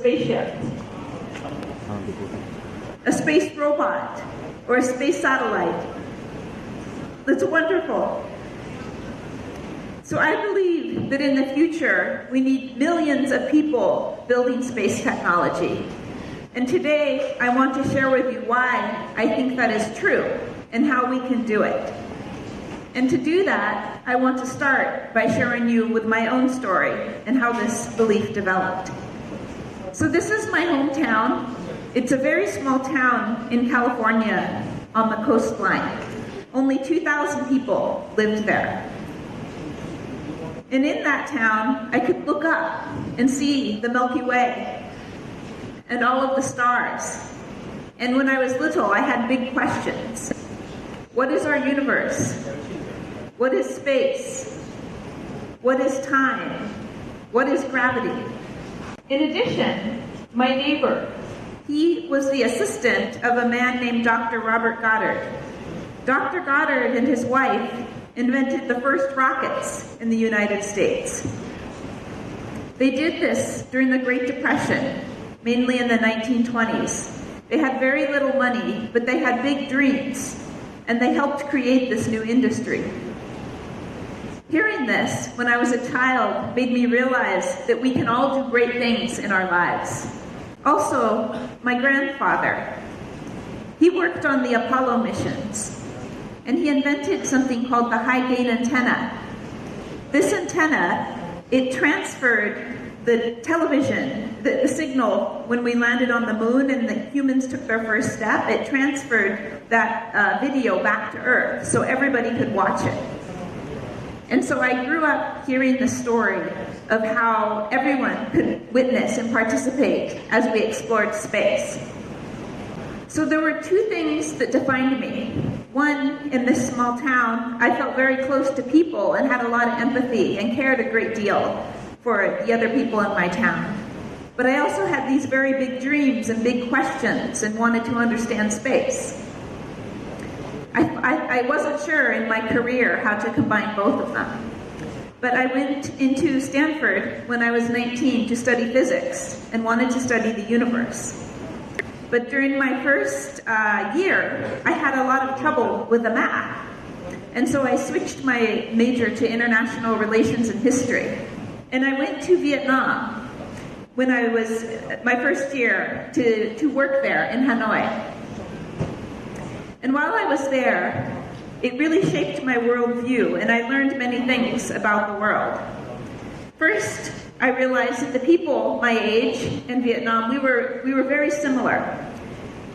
spaceship, a space robot, or a space satellite. That's wonderful. So I believe that in the future, we need millions of people building space technology. And today, I want to share with you why I think that is true and how we can do it. And to do that, I want to start by sharing you with my own story and how this belief developed. So this is my hometown. It's a very small town in California on the coastline. Only 2,000 people lived there. And in that town, I could look up and see the Milky Way and all of the stars. And when I was little, I had big questions. What is our universe? What is space? What is time? What is gravity? In addition, my neighbor, he was the assistant of a man named Dr. Robert Goddard. Dr. Goddard and his wife invented the first rockets in the United States. They did this during the Great Depression mainly in the 1920s. They had very little money, but they had big dreams, and they helped create this new industry. Hearing this when I was a child made me realize that we can all do great things in our lives. Also, my grandfather, he worked on the Apollo missions, and he invented something called the high gain antenna. This antenna, it transferred the television, the, the, signal, when we landed on the moon and the humans took their first step, it transferred that uh, video back to Earth so everybody could watch it. And so I grew up hearing the story of how everyone could witness and participate as we explored space. So there were two things that defined me. One, in this small town, I felt very close to people and had a lot of empathy and cared a great deal for the other people in my town. But I also had these very big dreams and big questions and wanted to understand space. I, I, wasn't sure in my career how to combine both of them. But I went into Stanford when I was 19 to study physics and wanted to study the universe. But during my first uh, year, I had a lot of trouble with the math. And so I switched my major to international relations and history. And I went to Vietnam when I was my first year to, to work there in Hanoi. And while I was there, it really shaped my worldview, and I learned many things about the world. First, I realized that the people my age in Vietnam, we were, we were very similar.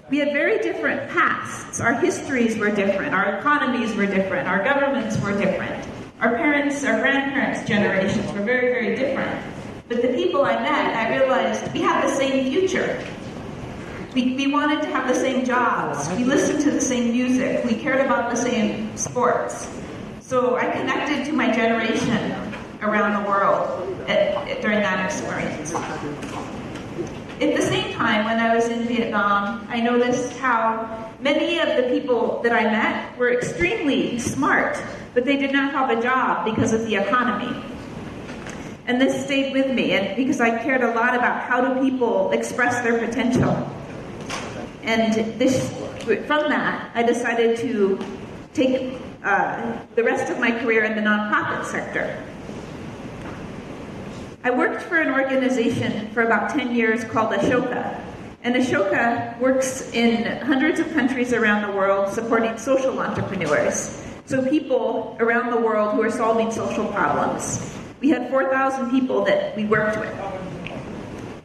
We had very different pasts. Our histories were different, our economies were different, our governments were different. Our parents, our grandparents' generations were very, very different. But the people I met, I realized we had the same future. We, we wanted to have the same jobs. We listened to the same music. We cared about the same sports. So I connected to my generation around the world at, at, during that experience. At the same time, when I was in Vietnam, I noticed how many of the people that I met were extremely smart but they did not have a job because of the economy. And this stayed with me, and because I cared a lot about how do people express their potential. And this, from that, I decided to take uh, the rest of my career in the nonprofit sector. I worked for an organization for about 10 years called Ashoka. And Ashoka works in hundreds of countries around the world supporting social entrepreneurs. So people around the world who are solving social problems. We had 4,000 people that we worked with.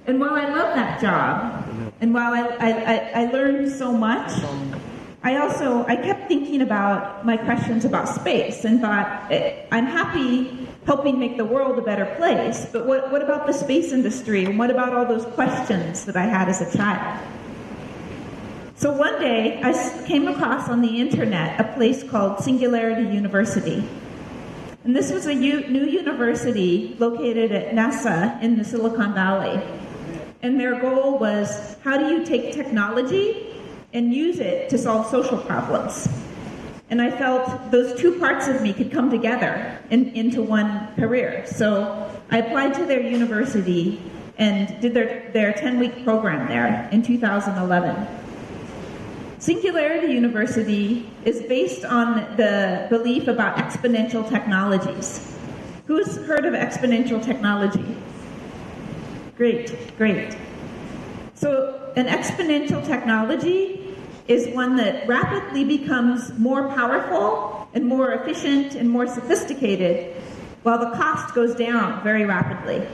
And while I love that job, and while I, I, I learned so much, I also I kept thinking about my questions about space and thought eh, I'm happy helping make the world a better place, but what, what about the space industry and what about all those questions that I had as a child? So one day, I came across on the internet a place called Singularity University. And this was a new university located at NASA in the Silicon Valley. And their goal was how do you take technology and use it to solve social problems? And I felt those two parts of me could come together in, into one career. So I applied to their university and did their, their 10 week program there in 2011. Singularity University is based on the belief about exponential technologies. Who's heard of exponential technology? Great, great. So, an exponential technology is one that rapidly becomes more powerful and more efficient and more sophisticated while the cost goes down very rapidly.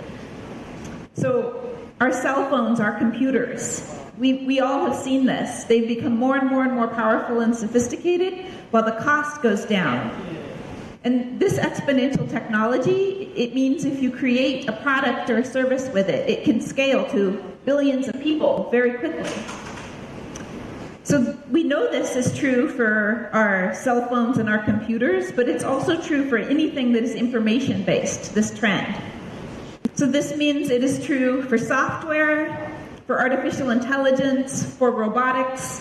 So, our cell phones, our computers, we, we all have seen this. They've become more and more and more powerful and sophisticated while the cost goes down. And this exponential technology, it means if you create a product or a service with it, it can scale to billions of people very quickly. So we know this is true for our cell phones and our computers, but it's also true for anything that is information based, this trend. So this means it is true for software, for artificial intelligence, for robotics.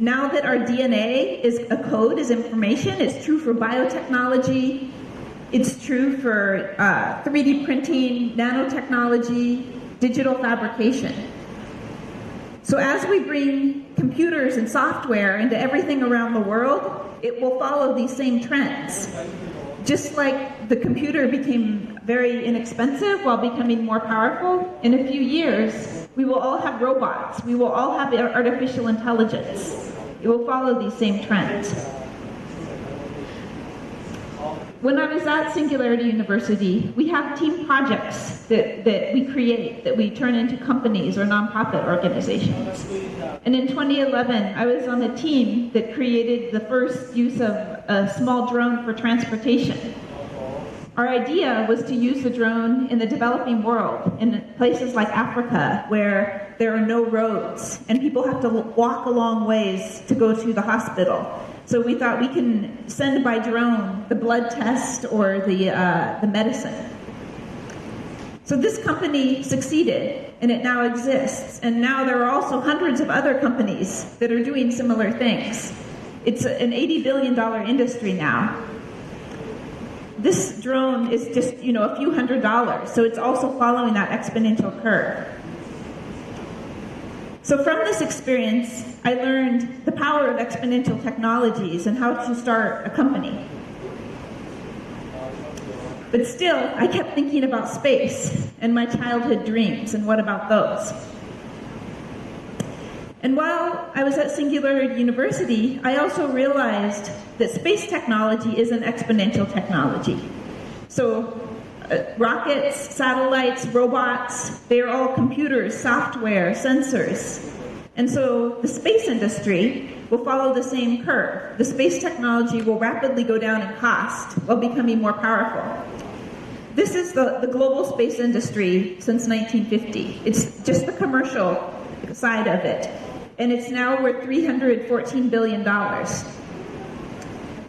Now that our DNA is a code, is information, it's true for biotechnology, it's true for uh, 3D printing, nanotechnology, digital fabrication. So as we bring computers and software into everything around the world, it will follow these same trends. Just like the computer became very inexpensive while becoming more powerful, in a few years, we will all have robots. We will all have artificial intelligence. It will follow these same trends. When I was at Singularity University, we have team projects that, that we create, that we turn into companies or nonprofit organizations. And in 2011, I was on a team that created the first use of a small drone for transportation. Our idea was to use the drone in the developing world, in places like Africa, where there are no roads and people have to walk a long ways to go to the hospital. So we thought we can send by drone the blood test or the, uh, the medicine. So this company succeeded and it now exists. And now there are also hundreds of other companies that are doing similar things. It's an $80 billion industry now this drone is just, you know, a few hundred dollars. So it's also following that exponential curve. So from this experience, I learned the power of exponential technologies and how to start a company. But still, I kept thinking about space and my childhood dreams and what about those? And while I was at Singularity University, I also realized that space technology is an exponential technology. So Uh, rockets, satellites, robots, they're all computers, software, sensors. And so the space industry will follow the same curve. The space technology will rapidly go down in cost while becoming more powerful. This is the, the global space industry since 1950. It's just the commercial side of it and it's now worth $314 billion.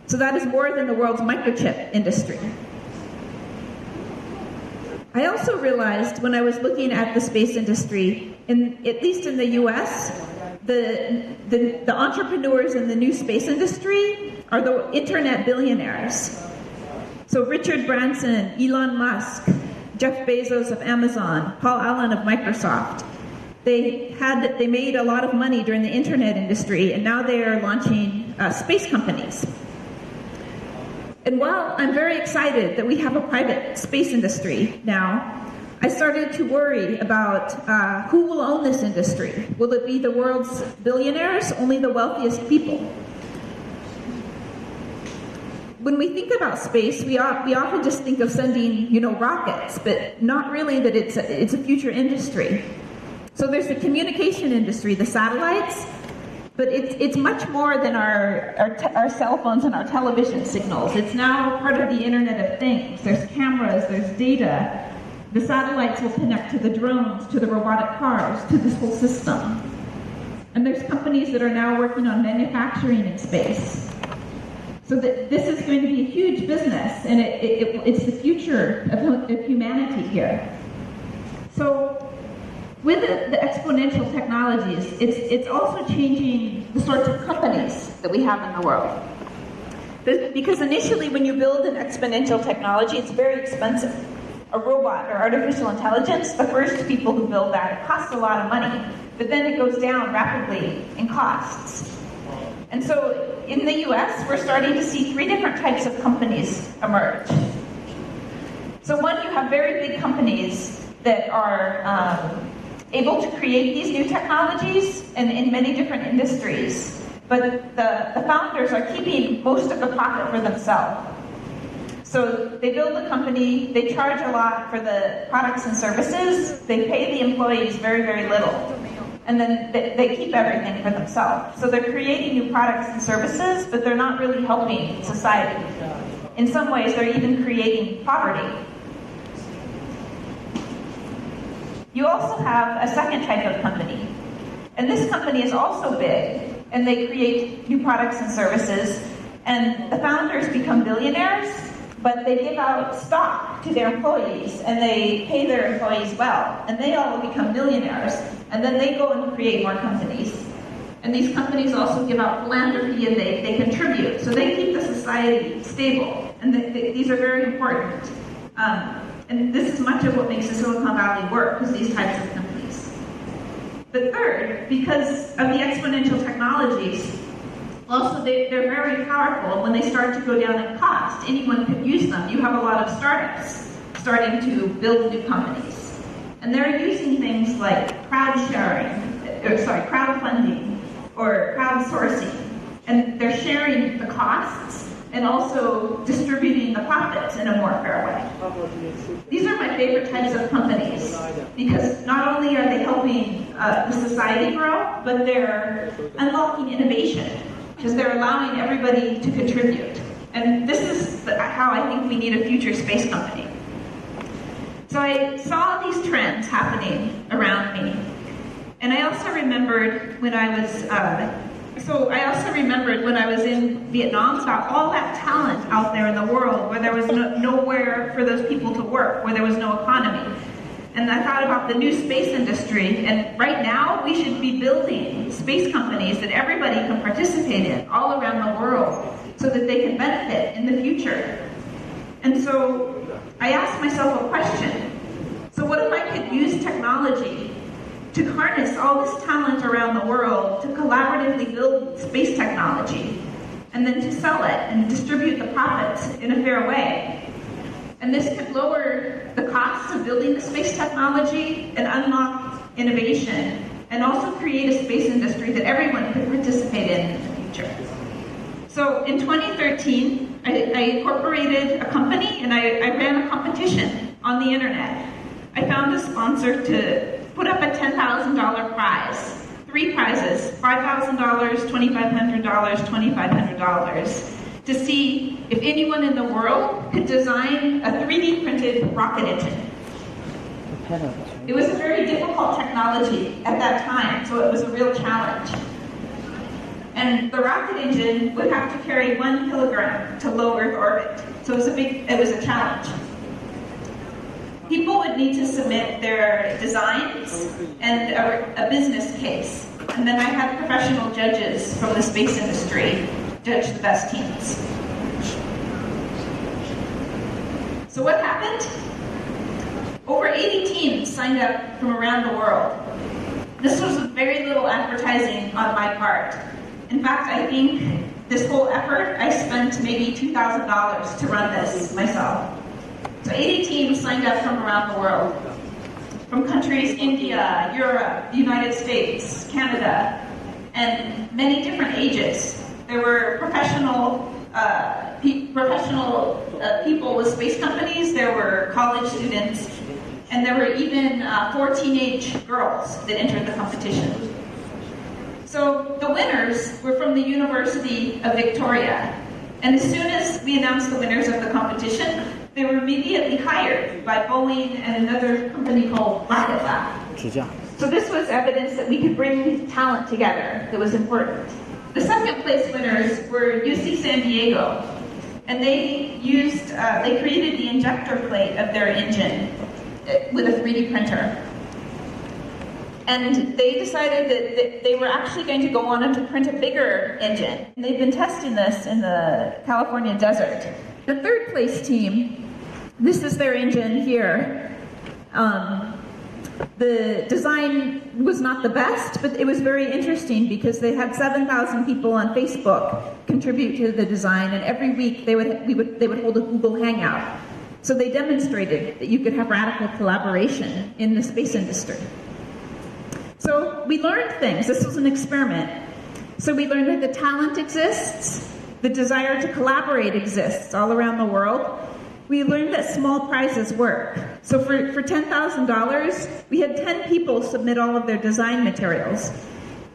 So that is more than the world's microchip industry. I also realized when I was looking at the space industry, in, at least in the US, the, the, the entrepreneurs in the new space industry are the internet billionaires. So Richard Branson, Elon Musk, Jeff Bezos of Amazon, Paul Allen of Microsoft, they had they made a lot of money during the internet industry, and now they are launching uh, space companies. And while I'm very excited that we have a private space industry now, I started to worry about uh, who will own this industry. Will it be the world's billionaires, only the wealthiest people? When we think about space, we, we often just think of sending, you know, rockets, but not really that it's a, it's a future industry. So there's the communication industry, the satellites, but it's, it's much more than our, our, our cell phones and our television signals. It's now part of the Internet of Things. There's cameras, there's data. The satellites will connect to the drones, to the robotic cars, to this whole system. And there's companies that are now working on manufacturing in space. So that this is going to be a huge business, and it, it, it's the future of, of humanity here. So with the, the, exponential technologies, it's, it's also changing the sorts of companies that we have in the world. Because initially, when you build an exponential technology, it's very expensive. a robot or artificial intelligence, the first people who build that, it costs a lot of money, but then it goes down rapidly in costs. And so in the US, we're starting to see three different types of companies emerge. So, one, you have very big companies that are um, able to create these new technologies and in many different industries, but the, the founders are keeping most of the profit for themselves. So they build the company, they charge a lot for the products and services, they pay the employees very, very little and then they, they keep everything for themselves. So they're creating new products and services, but they're not really helping society. In some ways, they're even creating poverty. You also have a second type of company. And this company is also big, and they create new products and services, and the founders become billionaires, but they give out stock to their employees and they pay their employees well, and they all become millionaires, and then they go and create more companies. And these companies also give out philanthropy and they, they contribute. So they keep the society stable. And they, they, these are very important. Um, and this is much of what makes the Silicon Valley work, is these types of companies. But third, because of the exponential technologies, also, they, they're very powerful. And When they start to go down in cost, anyone could use them. You have a lot of startups starting to build new companies. And they're using things like crowd sharing, uh, or sorry, crowdfunding, or crowdsourcing. And they're sharing the costs and also distributing the profits in a more fair way. These are my favorite types of companies because not only are they helping uh, the society grow, but they're unlocking innovation because they're allowing everybody to contribute. And this is how I think we need a future space company. So I saw these trends happening around me. And I also remembered when I was, uh, so I also remembered when I was in Vietnam about all that talent out there in the world where there was no, nowhere for those people to work, where there was no economy. And I thought about the new space industry, and right now we should be building space companies that everybody can participate in all around the world so that they can benefit in the future. And so I asked myself a question. So what if I could use technology to harness all this talent around the world to collaboratively build space technology and then to sell it and distribute the profits in a fair way? And this could lower the costs of building the space technology and unlock innovation, and also create a space industry that everyone could participate in in the future. So in 2013, I, I incorporated a company and I, I ran a competition on the internet. I found a sponsor to put up a $10,000 prize. Three prizes, $5,000, $2,500, $2,500 to see if anyone in the world could design a 3D printed rocket engine. It was a very difficult technology at that time, so it was a real challenge. And the rocket engine would have to carry one kilogram to low Earth orbit, so it was a big, it was a challenge. People would need to submit their designs and a, a business case. And then I had professional judges from the space industry judge the best teams. So what happened? Over 80 teams signed up from around the world. This was very little advertising on my part. In fact, I think this whole effort, I spent maybe $2,000 to run this myself. So 80 teams signed up from around the world. From countries India, Europe, the United States, Canada, and many different ages. There were professional uh, pe professional uh, people with space companies. There were college students, and there were even uh, four teenage girls that entered the competition. So the winners were from the University of Victoria. And as soon as we announced the winners of the competition, they were immediately hired by Boeing and another company called Rocket Lab. So this was evidence that we could bring talent together that was important. The second place winners were UC San Diego, and they used, uh, they created the injector plate of their engine uh, with a 3D printer. And they decided that they were actually going to go on and to print a bigger engine. And they've been testing this in the California desert. The third place team, this is their engine here. Um, the design was not the best, but it was very interesting because they had 7,000 people on Facebook contribute to the design, and every week they would, we would, they would hold a Google Hangout. So they demonstrated that you could have radical collaboration in the space industry. So we learned things. This was an experiment. So we learned that the talent exists, the desire to collaborate exists all around the world. We learned that small prizes work. So for, for $10,000, we had 10 people submit all of their design materials.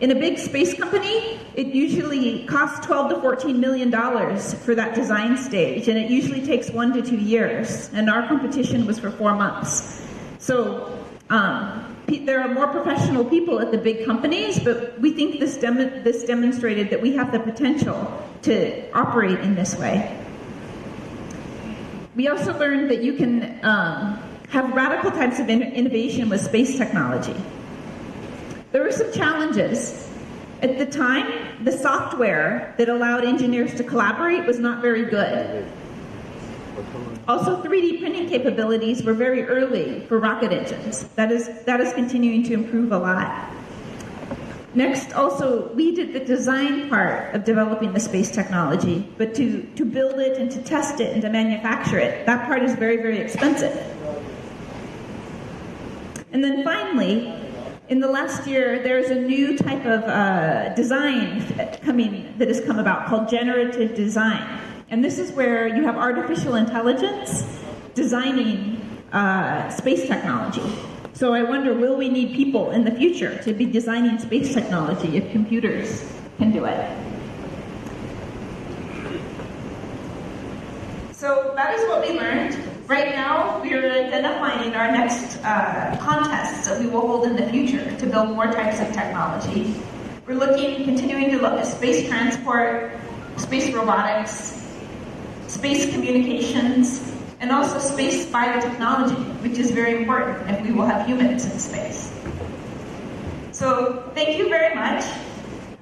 In a big space company, it usually costs 12 to 14 million dollars for that design stage, and it usually takes one to two years. And our competition was for four months. So um, there are more professional people at the big companies, but we think this, dem- this demonstrated that we have the potential to operate in this way. We also learned that you can um, have radical types of in- innovation with space technology. There were some challenges. At the time, the software that allowed engineers to collaborate was not very good. Also, 3D printing capabilities were very early for rocket engines. That is, that is continuing to improve a lot. Next, also, we did the design part of developing the space technology, but to, to build it and to test it and to manufacture it, that part is very, very expensive. And then finally, in the last year, there's a new type of uh, design coming that has come about called generative design. And this is where you have artificial intelligence designing uh, space technology. So I wonder, will we need people in the future to be designing space technology if computers can do it? So that is what we learned. Right now, we are identifying our next uh, contests that we will hold in the future to build more types of technology. We're looking, continuing to look at space transport, space robotics, space communications, and also space biotechnology, which is very important if we will have humans in space. So thank you very much.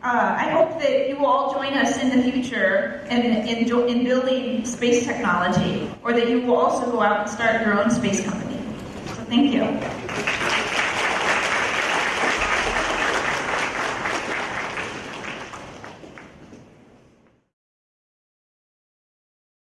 Uh, I hope that you will all join us in the future in, in, in building space technology, or that you will also go out and start your own space company. So thank you.